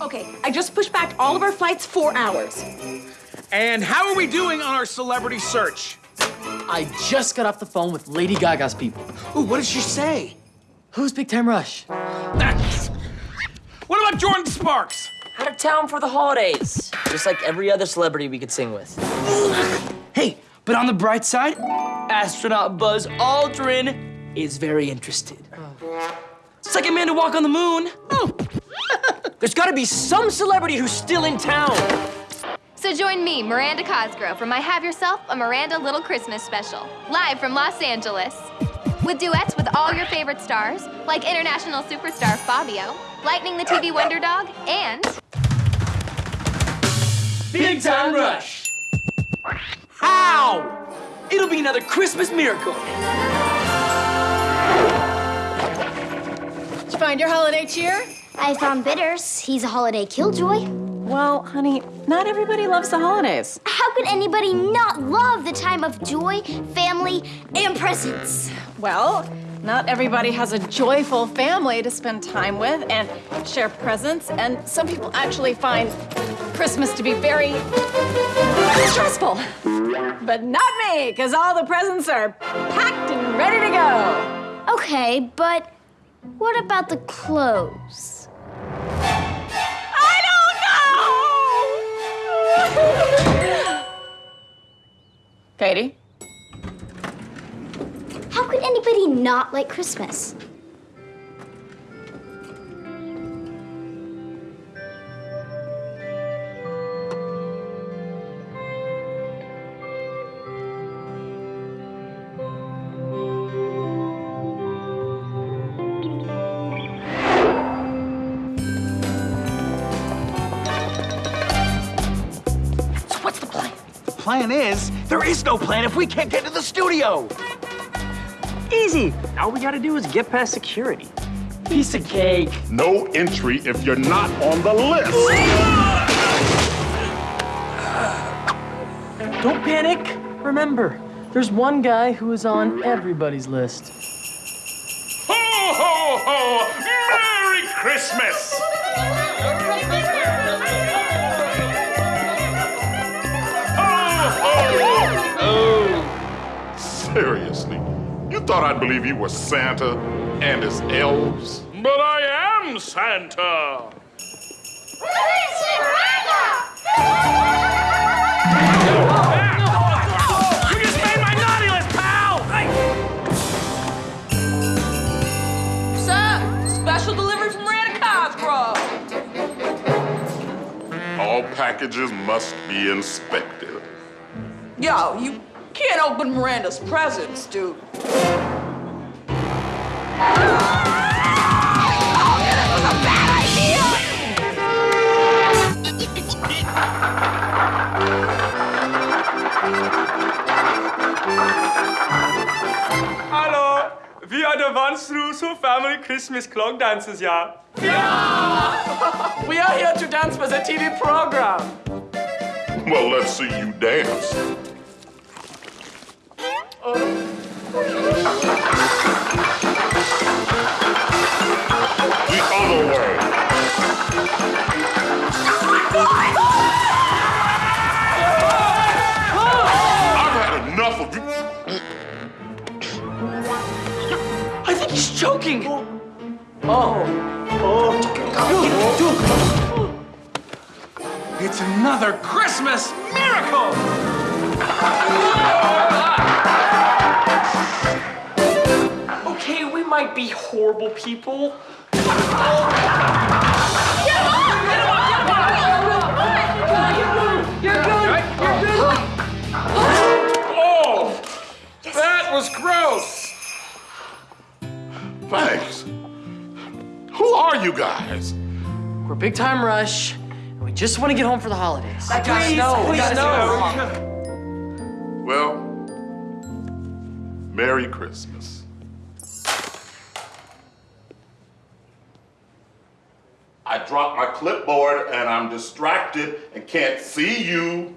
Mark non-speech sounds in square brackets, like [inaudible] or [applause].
Okay, I just pushed back all of our flights four hours. And how are we doing on our celebrity search? I just got off the phone with Lady Gaga's people. Ooh, what did she say? Who's Big Time Rush? That's... [laughs] What about Jordin Sparks? Out of town for the holidays. Just like every other celebrity we could sing with. Hey, but on the bright side, astronaut Buzz Aldrin is very interested. It's like a man to walk on the moon. There's gotta be some celebrity who's still in town. So join me, Miranda Cosgrove, for my Have Yourself a Miranda Little Christmas special, live from Los Angeles. With duets with all your favorite stars, like international superstar Fabio, Lightning the TV Wonder Dog, and Big Time Rush. How? It'll be another Christmas miracle. Did you find your holiday cheer? I found Bitters. He's a holiday killjoy. Well, honey, not everybody loves the holidays. How could anybody not love the time of joy, family, and presents? Well, not everybody has a joyful family to spend time with and share presents, and some people actually find Christmas to be very stressful. But not me, because all the presents are packed and ready to go. Okay, but what about the clothes? Katie? How could anybody not like Christmas? Plan? Is, there is no plan if we can't get to the studio. Easy. All we gotta do is get past security. Piece of cake. No entry if you're not on the list. Don't panic. Remember, there's one guy who is on everybody's list. Ho, ho, ho! Merry Christmas! Seriously, you thought I'd believe you were Santa and his elves? But I am Santa! You just made my naughty list, pal! Sir, special delivery from Miranda Cosgrove. All packages must be inspected. Yo, you can't open Miranda's presents, dude. Hallo, wir are the ones through so family Christmas clock dances, yeah? yeah. We are here to dance for the TV program. Well, let's see you dance. The other way. I've had enough of you. I think he's choking. Oh. Oh. It's another Christmas miracle! Okay, we might be horrible people. Oh! That was gross! Thanks. Who are you guys? We're Big Time Rush, and we just want to get home for the holidays. Please, no, please guys, no. Well, Merry Christmas. I dropped my clipboard and I'm distracted and can't see you.